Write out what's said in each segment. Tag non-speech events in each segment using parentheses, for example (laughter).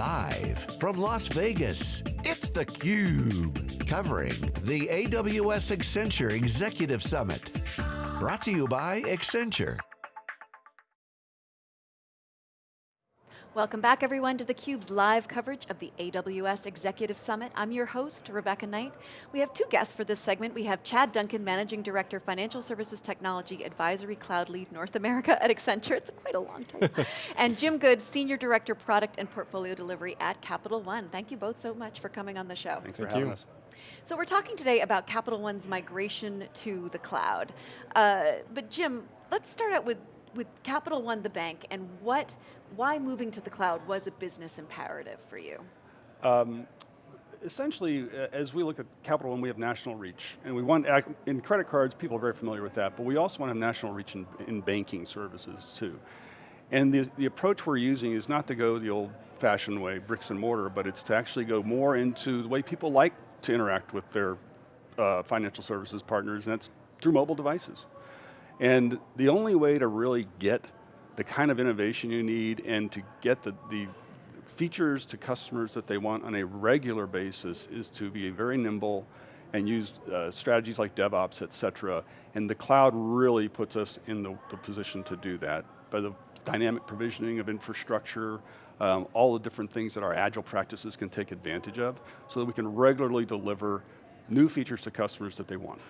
Live from Las Vegas, it's theCUBE. Covering the AWS Accenture Executive Summit. Brought to you by Accenture. Welcome back everyone to theCUBE's live coverage of the AWS Executive Summit. I'm your host, Rebecca Knight. We have two guests for this segment. We have Chad Duncan, Managing Director, Financial Services Technology Advisory Cloud Lead North America at Accenture. It's quite a long title. (laughs) and Jim Good, Senior Director, Product and Portfolio Delivery at Capital One. Thank you both so much for coming on the show. Thanks for Thank having you. us. So we're talking today about Capital One's migration to the cloud. Uh, but Jim, let's start out with with Capital One, the bank, and what, why moving to the cloud was a business imperative for you? Um, essentially, as we look at Capital One, we have national reach. And we want, in credit cards, people are very familiar with that, but we also want to have national reach in, in banking services too. And the, the approach we're using is not to go the old fashioned way, bricks and mortar, but it's to actually go more into the way people like to interact with their uh, financial services partners, and that's through mobile devices. And the only way to really get the kind of innovation you need and to get the, the features to customers that they want on a regular basis is to be very nimble and use uh, strategies like DevOps, et cetera. And the cloud really puts us in the, the position to do that. By the dynamic provisioning of infrastructure, um, all the different things that our agile practices can take advantage of, so that we can regularly deliver new features to customers that they want.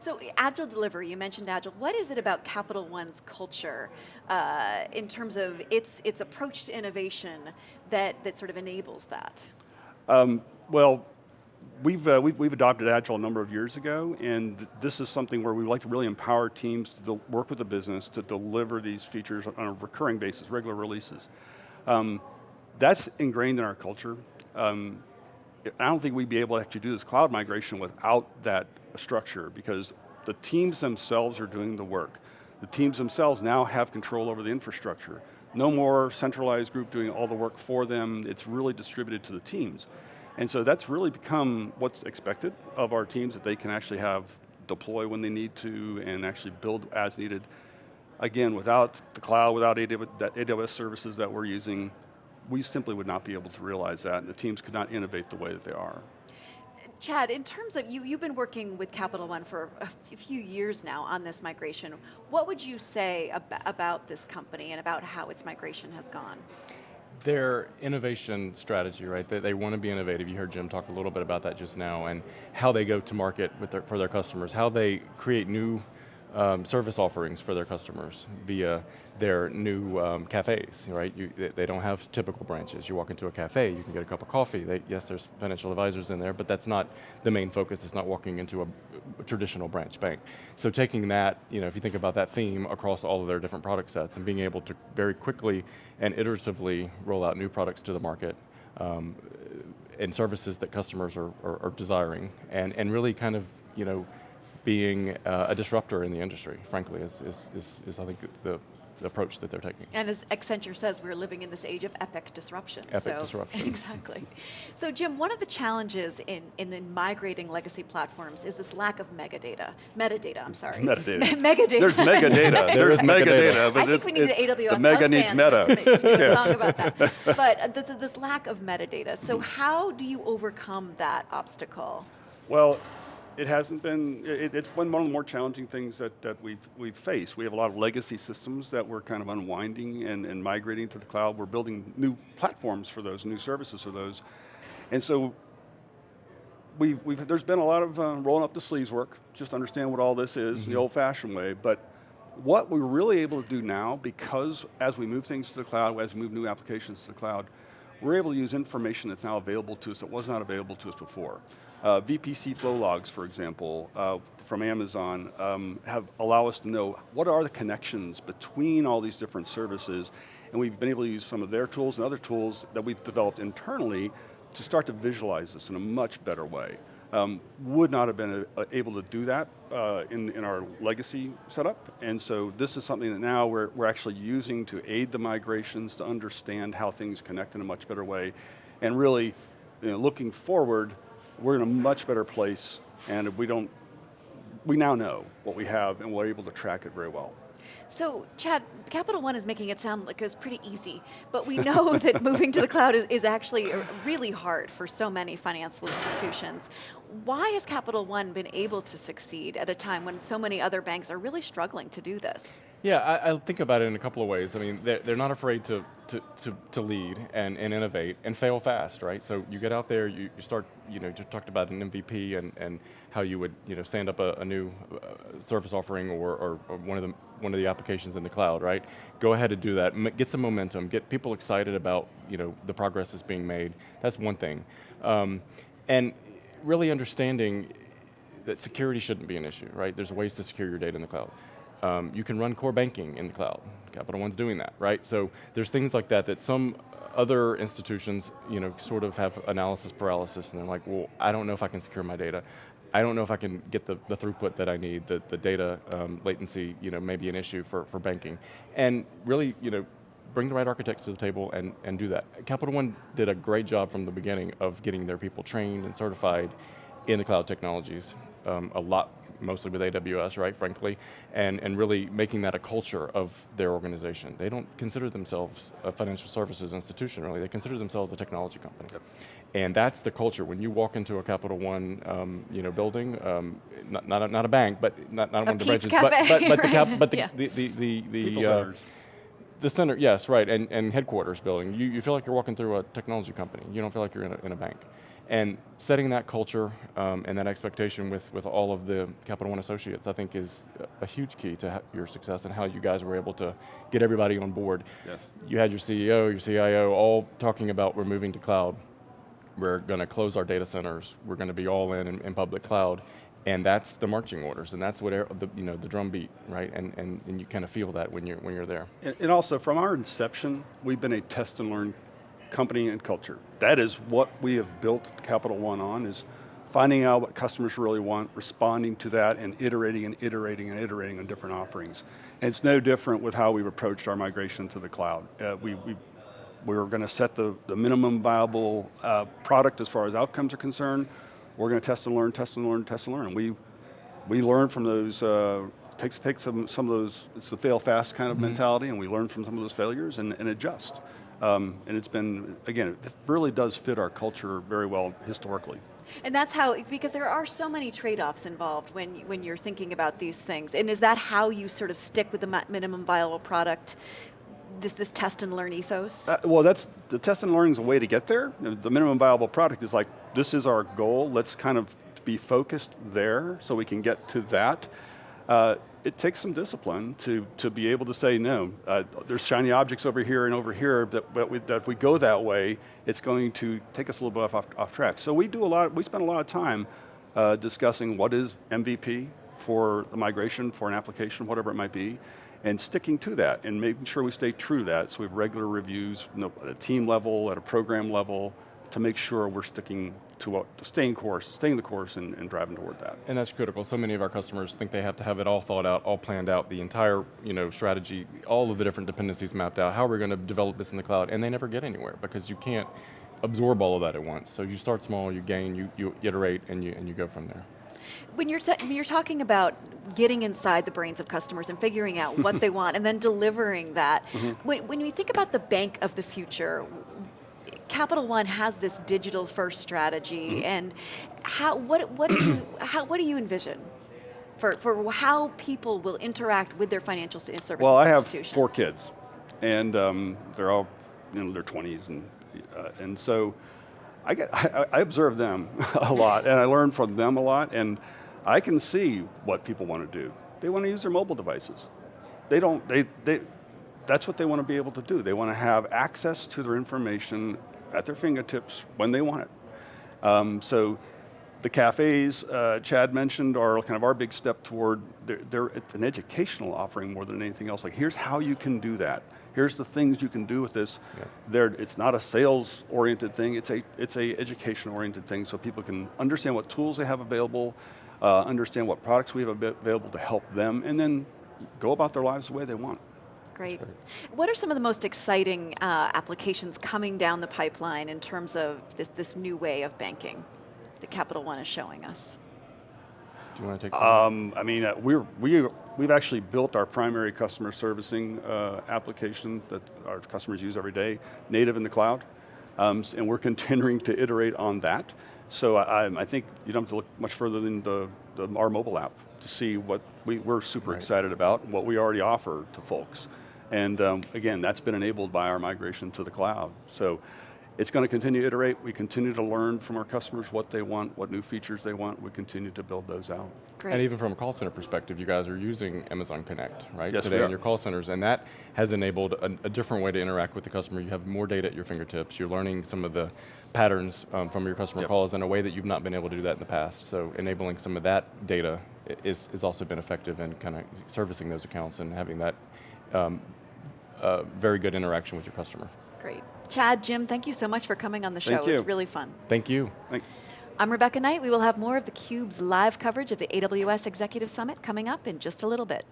So Agile delivery, you mentioned Agile. What is it about Capital One's culture uh, in terms of its, its approach to innovation that, that sort of enables that? Um, well, We've, uh, we've, we've, adopted Agile a number of years ago, and this is something where we like to really empower teams to work with the business to deliver these features on a recurring basis, regular releases. Um, that's ingrained in our culture. Um, I don't think we'd be able to actually do this cloud migration without that structure because the teams themselves are doing the work. The teams themselves now have control over the infrastructure. No more centralized group doing all the work for them, it's really distributed to the teams. And so that's really become what's expected of our teams, that they can actually have deploy when they need to and actually build as needed. Again, without the cloud, without AWS services that we're using, we simply would not be able to realize that, and the teams could not innovate the way that they are. Chad, in terms of, you, you've been working with Capital One for a few years now on this migration. What would you say ab about this company and about how its migration has gone? Their innovation strategy, right? They, they want to be innovative. You heard Jim talk a little bit about that just now, and how they go to market with their, for their customers, how they create new um, service offerings for their customers via their new um, cafes, right? You, they don't have typical branches. You walk into a cafe, you can get a cup of coffee. They, yes, there's financial advisors in there, but that's not the main focus. It's not walking into a, a, traditional branch bank. So taking that, you know, if you think about that theme across all of their different product sets and being able to very quickly and iteratively roll out new products to the market um, and services that customers are, are, are desiring and, and really kind of, you know, being uh, a disruptor in the industry, frankly, is, is, is, is I think the, the approach that they're taking. And as Accenture says, we're living in this age of epic disruption. Epic so, disruption. (laughs) Exactly. So Jim, one of the challenges in, in, in, migrating legacy platforms is this lack of metadata. Metadata, I'm sorry. Metadata. (laughs) megadata. There's megadata. (laughs) There's megadata. But I think we need it, an AWS The mega needs meta. yes. song about that. But this, this lack of metadata. So how do you overcome that obstacle? Well, it hasn't been, it, it's one of the more challenging things that, that we've, we've faced. We have a lot of legacy systems that we're kind of unwinding and, and migrating to the cloud. We're building new platforms for those, new services for those. And so we've, we've, there's been a lot of uh, rolling up the sleeves work, just understand what all this is, mm -hmm. the mm-hmm. old fashioned way, but what we're really able to do now, because as we move things to the cloud, as we move new applications to the cloud, we're able to use information that's now available to us that was not available to us before. Uh, VPC flow logs, for example, uh, from Amazon, um, have allow us to know what are the connections between all these different services, and we've been able to use some of their tools and other tools that we've developed internally to start to visualize this in a much better way. Um, would not have been uh, able to do that uh, in, in our legacy setup, and so this is something that now we're, we're actually using to aid the migrations, to understand how things connect in a much better way, and really, you know, looking forward, we're in a much better place and we don't, we now know what we have and we're able to track it very well. So, Chad, Capital One is making it sound like it's pretty easy, but we know (laughs) that moving to the cloud is, is actually really hard for so many financial institutions. Why has Capital One been able to succeed at a time when so many other banks are really struggling to do this? Yeah, I, I, think about it in a couple of ways. I mean, they're, they're not afraid to, to, to, to, lead and, and innovate and fail fast, right? So you get out there, you, you start, you know, you talked about an MVP and, and how you would, you know, stand up a, a new uh, service offering or, or, or, one of the one of the applications in the cloud, right? Go ahead and do that. get some momentum. Get people excited about, you know, the progress that's being made. That's one thing, um, and really understanding that security shouldn't be an issue, right? There's ways to secure your data in the cloud. Um, you can run core banking in the cloud. Capital One's doing that, right? So there's things like that that some other institutions, you know, sort of have analysis paralysis and they're like, well, I don't know if I can secure my data. I don't know if I can get the, the throughput that I need, the, the data um, latency, you know, may be an issue for, for banking. And really, you know, bring the right architects to the table and, and do that. Capital One did a great job from the beginning of getting their people trained and certified in the cloud technologies. Um, a lot mostly with AWS, right, frankly, and, and really making that a culture of their organization. They don't consider themselves a financial services institution, really, they consider themselves a technology company. Yep. And that's the culture. When you walk into a Capital One um, you know, building, um, not, not, a, not a bank, but not, not one of the branches, but, but, but, (laughs) right. the, cap, but the, yeah. the, the, the, the, uh, the center, yes, right, and, and headquarters building. You, you feel like you're walking through a technology company. You don't feel like you're in a, in a bank. And setting that culture um, and that expectation with, with all of the Capital One associates, I think is a huge key to your success and how you guys were able to get everybody on board. Yes. You had your CEO, your CIO, all talking about we're moving to cloud. We're going to close our data centers. We're going to be all in, in, in public cloud. And that's the marching orders, and that's what the, you know, the drum beat, right? And, and, and you kind of feel that when you're, when you're there. And, and also, from our inception, we've been a test and learn company and culture. That is what we have built Capital One on, is finding out what customers really want, responding to that, and iterating and iterating and iterating on different offerings. And it's no different with how we've approached our migration to the cloud. Uh, we, we, we're going to set the, the minimum viable uh, product as far as outcomes are concerned. We're going to test and learn, test and learn, test and learn. We, we learn from those, uh, take, take some, some of those, it's the fail fast kind of mm -hmm. mentality, and we learn from some of those failures and, and adjust. Um, and it's been, again, it really does fit our culture very well historically. And that's how, because there are so many trade-offs involved when, when you're thinking about these things. And is that how you sort of stick with the minimum viable product, this, this test and learn ethos? Uh, well, that's, the test and learning is a way to get there. The minimum viable product is like, this is our goal, let's kind of be focused there so we can get to that. Uh, it takes some discipline to, to be able to say, no, uh, there's shiny objects over here and over here, that, we, that if we go that way, it's going to take us a little bit off, off track. So we do a lot, we spend a lot of time uh, discussing what is MVP for the migration, for an application, whatever it might be, and sticking to that and making sure we stay true to that. So we have regular reviews you know, at a team level, at a program level, to make sure we're sticking to what, to staying course, staying the course and, and, driving toward that. And that's critical. So many of our customers think they have to have it all thought out, all planned out, the entire you know, strategy, all of the different dependencies mapped out, how are we going to develop this in the cloud, and they never get anywhere because you can't absorb all of that at once. So you start small, you gain, you, you iterate, and you, and you go from there. When you're, when you're talking about getting inside the brains of customers and figuring out what they (laughs) want and then delivering that, mm -hmm. when, when you think about the bank of the future, Capital One has this digital first strategy, mm -hmm. and how what what do you (clears throat) how what do you envision for for how people will interact with their financial services? Well, I have four kids, and um, they're all in you know, their twenties, and uh, and so I get (laughs) I, I observe them (laughs) a lot, and I learn from them a lot, and I can see what people want to do. They want to use their mobile devices. They don't. They they that's what they want to be able to do. They want to have access to their information at their fingertips when they want it. Um, so the cafes uh, Chad mentioned are kind of our big step toward, they're, they're, it's an educational offering more than anything else. Like here's how you can do that. Here's the things you can do with this. Yeah. it's not a sales oriented thing, it's a, it's a education oriented thing so people can understand what tools they have available, uh, understand what products we have available to help them, and then go about their lives the way they want. Great. What are some of the most exciting uh, applications coming down the pipeline in terms of this, this new way of banking that Capital One is showing us? Do you want to take that? Um, I mean, uh, we're, we, we've actually built our primary customer servicing uh, application that our customers use every day, native in the cloud, um, and we're (laughs) continuing to iterate on that. So I, I- I think you don't have to look much further than the, the, our mobile app to see what we, we're super Right. excited about, and what we already offer to folks. And um, again, that's been enabled by our migration to the cloud. So it's going to continue to iterate. We continue to learn from our customers what they want, what new features they want. We continue to build those out. Great. And even from a call center perspective, you guys are using Amazon Connect, right? Yes, Today in your call centers, and that has enabled a, a different way to interact with the customer. You have more data at your fingertips. You're learning some of the patterns um, from your customer Yep. calls in a way that you've not been able to do that in the past. So enabling some of that data i- is, is also been effective in kind of servicing those accounts and having that um, uh, very good interaction with your customer. Great. Chad, Jim, thank you so much for coming on the show. Thank It you. was really fun. Thank you. Thanks. I'm Rebecca Knight. We will have more of theCUBE's live coverage of the AWS Executive Summit coming up in just a little bit.